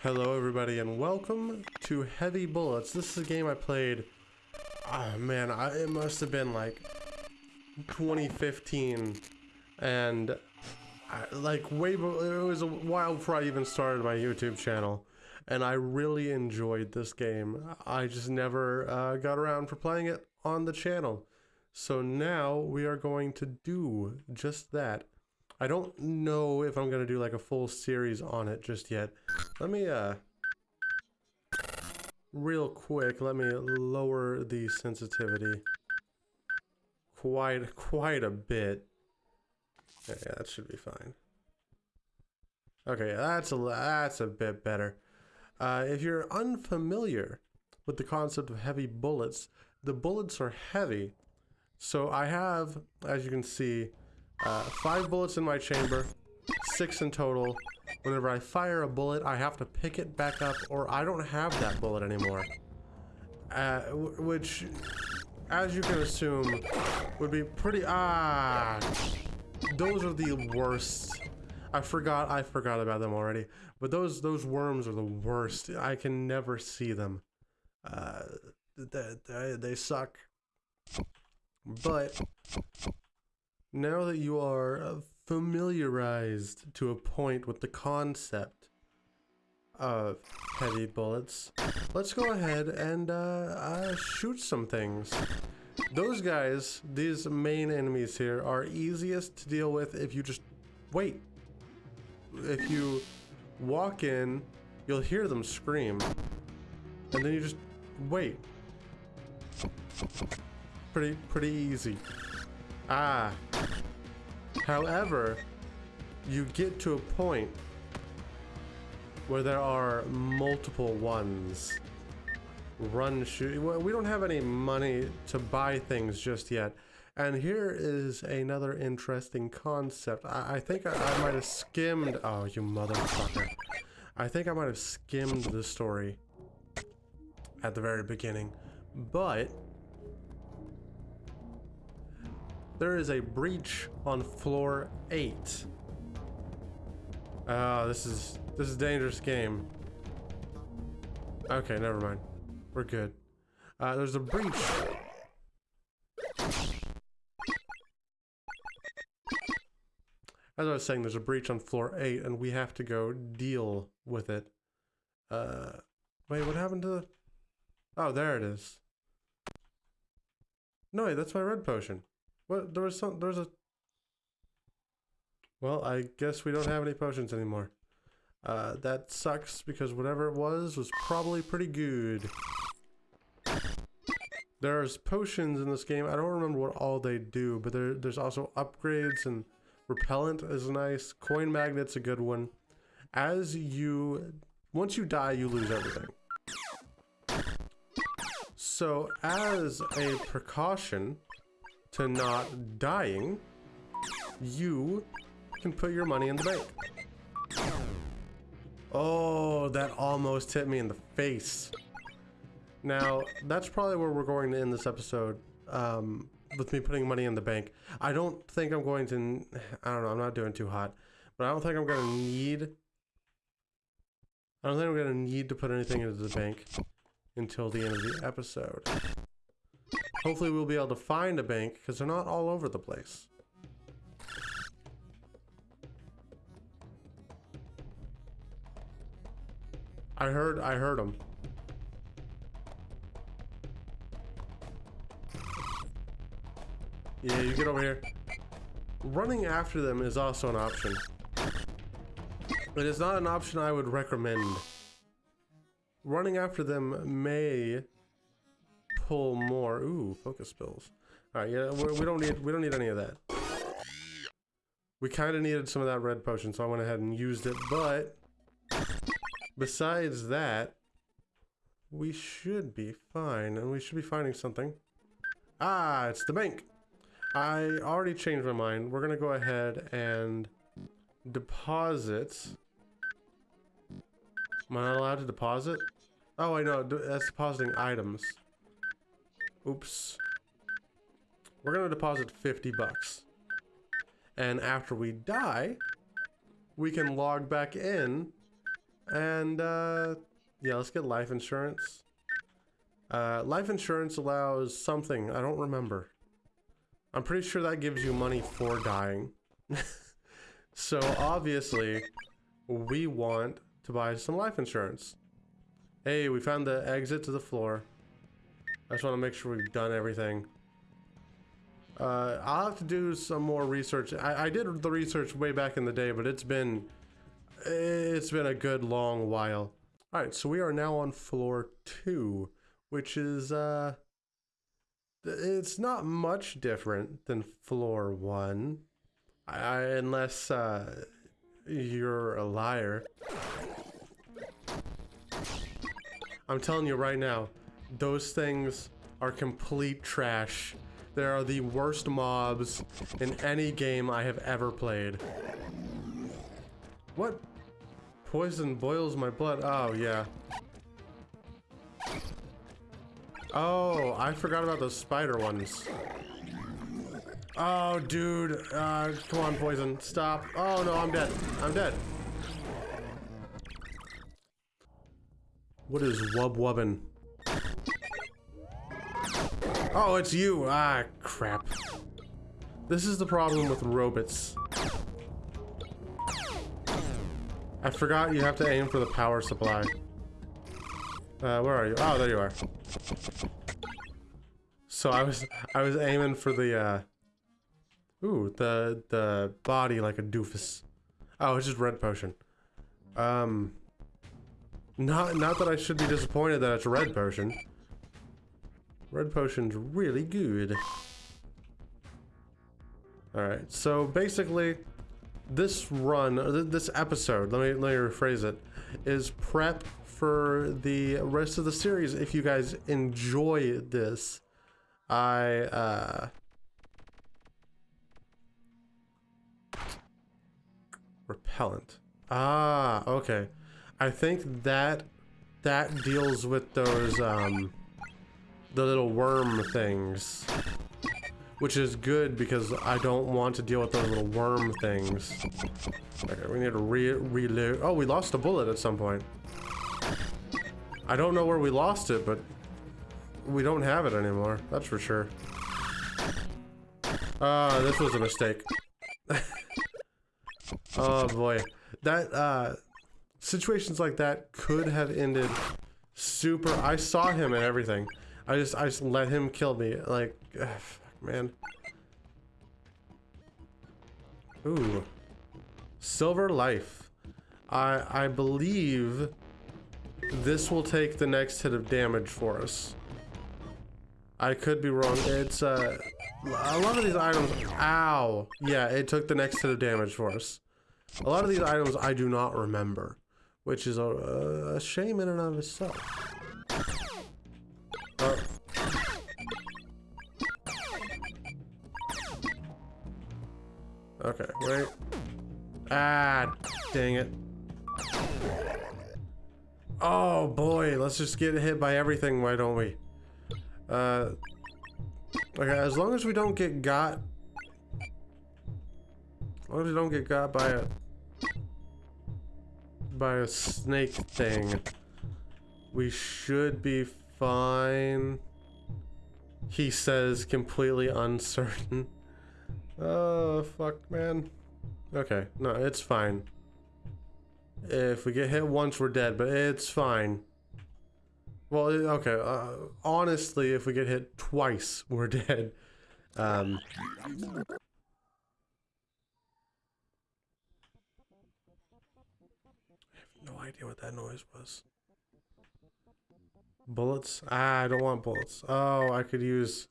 Hello everybody and welcome to Heavy Bullets. This is a game I played, oh man, I, it must have been like 2015 and I, like way, it was a while before I even started my YouTube channel and I really enjoyed this game. I just never uh, got around for playing it on the channel. So now we are going to do just that. I don't know if I'm going to do like a full series on it just yet. Let me, uh, real quick, let me lower the sensitivity quite, quite a bit. Yeah, that should be fine. Okay, that's a, that's a bit better. Uh, if you're unfamiliar with the concept of heavy bullets, the bullets are heavy. So I have, as you can see, uh, five bullets in my chamber, six in total. Whenever I fire a bullet, I have to pick it back up or I don't have that bullet anymore. Uh, which, as you can assume, would be pretty... Ah! Those are the worst. I forgot, I forgot about them already. But those, those worms are the worst. I can never see them. Uh, they, they, they suck. But now that you are uh, familiarized to a point with the concept of heavy bullets, let's go ahead and uh, uh, shoot some things. Those guys, these main enemies here, are easiest to deal with if you just wait. If you walk in, you'll hear them scream, and then you just wait. Pretty, pretty easy. Ah, However, you get to a point where there are multiple ones. Run shoot. We don't have any money to buy things just yet. And here is another interesting concept. I, I think I, I might have skimmed... Oh, you motherfucker. I think I might have skimmed the story at the very beginning. But There is a breach on floor 8. Ah, uh, this is this is dangerous game. Okay, never mind. We're good. Uh, there's a breach. As I was saying, there's a breach on floor 8, and we have to go deal with it. Uh, wait, what happened to the... Oh, there it is. No, wait, that's my red potion. What? There was some. There's a. Well, I guess we don't have any potions anymore. Uh, that sucks because whatever it was was probably pretty good. There's potions in this game. I don't remember what all they do, but there, there's also upgrades and repellent is nice. Coin magnet's a good one. As you, once you die, you lose everything. So as a precaution, to not dying, you can put your money in the bank. Oh, that almost hit me in the face. Now, that's probably where we're going to end this episode, um, with me putting money in the bank. I don't think I'm going to, I don't know, I'm not doing too hot, but I don't think I'm going to need, I don't think I'm going to need to put anything into the bank until the end of the episode. Hopefully we'll be able to find a bank because they're not all over the place. I heard, I heard them. Yeah, you get over here. Running after them is also an option. It is not an option I would recommend. Running after them may pull more. Ooh, focus pills. All right, yeah, we don't need we don't need any of that. We kind of needed some of that red potion, so I went ahead and used it. But besides that, we should be fine, and we should be finding something. Ah, it's the bank. I already changed my mind. We're gonna go ahead and deposit. Am I not allowed to deposit? Oh, I know. That's depositing items. Oops. We're gonna deposit 50 bucks. And after we die, we can log back in And uh, yeah, let's get life insurance. Uh, life insurance allows something, I don't remember. I'm pretty sure that gives you money for dying. so obviously, we want to buy some life insurance. Hey, we found the exit to the floor. I just want to make sure we've done everything. Uh, I'll have to do some more research. I, I did the research way back in the day, but it's been it's been a good long while. All right, so we are now on floor two, which is uh, it's not much different than floor one, I, unless uh, you're a liar. I'm telling you right now, those things are complete trash. They are the worst mobs in any game I have ever played. What? Poison boils my blood. Oh, yeah. Oh, I forgot about those spider ones. Oh, dude. Uh, come on, poison. Stop. Oh, no, I'm dead. I'm dead. What is wub wubbin? Oh, it's you. Ah, crap. This is the problem with robots. I forgot you have to aim for the power supply. Uh, where are you? Oh, there you are. So I was I was aiming for the uh Ooh, the the body like a doofus. Oh, it's just red potion. Um not not that I should be disappointed that it's red potion. Red potion's really good. Alright, so basically, this run, this episode, let me, let me rephrase it, is prep for the rest of the series. If you guys enjoy this, I, uh... Repellent. Ah, okay. I think that, that deals with those, um the little worm things. Which is good because I don't want to deal with those little worm things. Okay, we need to re reload. Oh, we lost a bullet at some point. I don't know where we lost it, but we don't have it anymore. That's for sure. Ah, uh, this was a mistake. oh boy. That, uh, situations like that could have ended super. I saw him and everything. I just, I just let him kill me. Like, ugh, fuck, man. Ooh. Silver Life. I, I believe this will take the next hit of damage for us. I could be wrong. It's, uh, a lot of these items, ow. Yeah, it took the next hit of damage for us. A lot of these items I do not remember, which is a, a shame in and of itself. Just get hit by everything, why don't we? Uh, okay, as long as we don't get got... As long as we don't get got by a... By a snake thing. We should be fine. He says completely uncertain. Oh, fuck, man. Okay, no, it's fine. If we get hit once, we're dead, but it's fine. Well, okay, uh, honestly, if we get hit twice, we're dead. Um, I have no idea what that noise was. Bullets? Ah, I don't want bullets. Oh, I could use...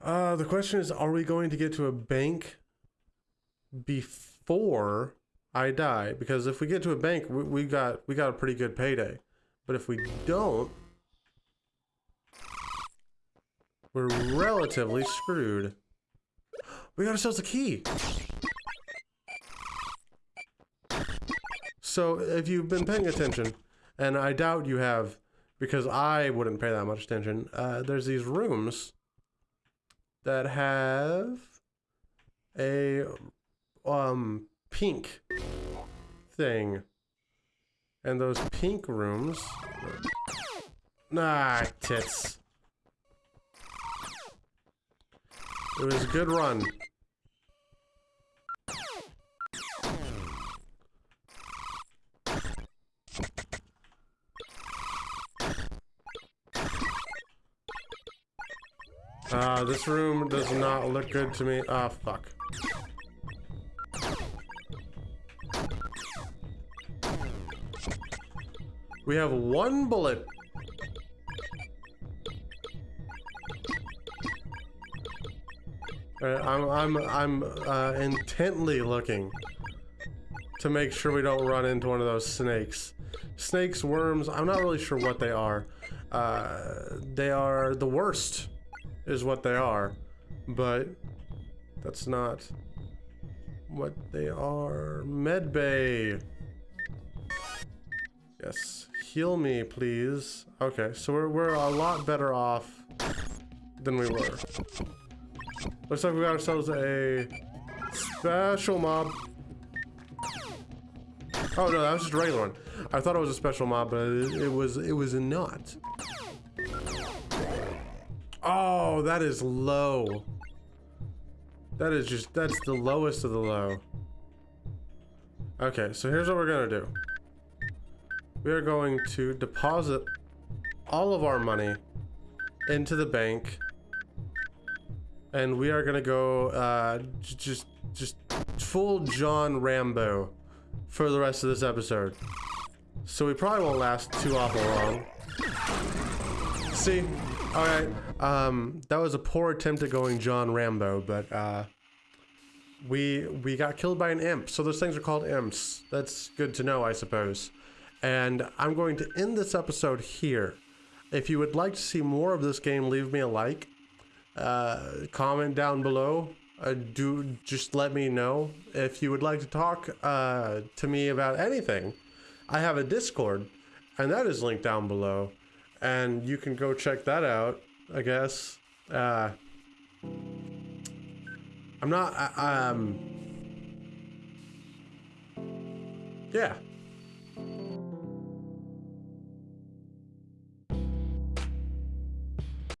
Uh, the question is, are we going to get to a bank before I die? Because if we get to a bank, we, we got we got a pretty good payday. But if we don't, we're relatively screwed. We got ourselves a key. So if you've been paying attention, and I doubt you have, because I wouldn't pay that much attention. Uh, there's these rooms that have a um pink thing. And those pink rooms. Nah, tits. It was a good run. Uh, this room does not look good to me. Ah, oh, fuck. We have one bullet. Right, I'm I'm I'm uh, intently looking to make sure we don't run into one of those snakes. Snakes, worms, I'm not really sure what they are. Uh, they are the worst is what they are, but that's not what they are. Medbay. Yes. Heal me, please. Okay, so we're, we're a lot better off than we were. Looks like we got ourselves a special mob. Oh no, that was just a regular one. I thought it was a special mob, but it, it was it was not. Oh, that is low. That is just that's the lowest of the low. Okay, so here's what we're gonna do we are going to deposit all of our money into the bank and we are gonna go uh, just just full John Rambo for the rest of this episode. So we probably won't last too awful long. See, all right, um, that was a poor attempt at going John Rambo, but uh, we we got killed by an imp. So those things are called imps. That's good to know, I suppose. And I'm going to end this episode here. If you would like to see more of this game, leave me a like. Uh, comment down below. Uh, do just let me know if you would like to talk uh, to me about anything. I have a Discord, and that is linked down below, and you can go check that out. I guess. Uh, I'm not. um. Yeah.